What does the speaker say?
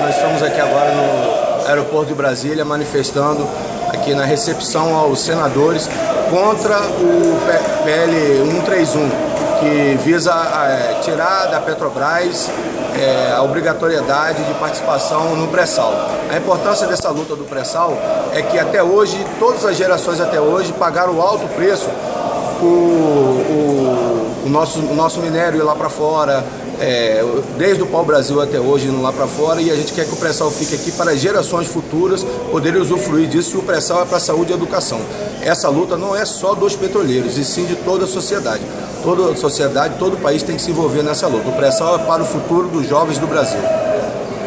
nós estamos aqui agora no aeroporto de Brasília manifestando aqui na recepção aos senadores contra o PL 131, que visa é, tirar da Petrobras é, a obrigatoriedade de participação no pré-sal. A importância dessa luta do pré-sal é que até hoje, todas as gerações até hoje pagaram alto preço por o, o, nosso, o nosso minério ir lá para fora, é, desde o pau-brasil até hoje indo lá para fora e a gente quer que o pré-sal fique aqui para gerações futuras poderem usufruir disso e o pré-sal é para a saúde e educação. Essa luta não é só dos petroleiros, e sim de toda a sociedade. Toda a sociedade, todo o país tem que se envolver nessa luta. O pré-sal é para o futuro dos jovens do Brasil.